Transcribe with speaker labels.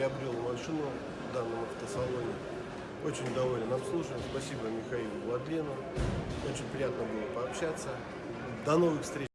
Speaker 1: приобрел машину в данном автосалоне. Очень доволен обслуживанием. Спасибо Михаилу Владлену. Очень приятно было пообщаться. До новых встреч.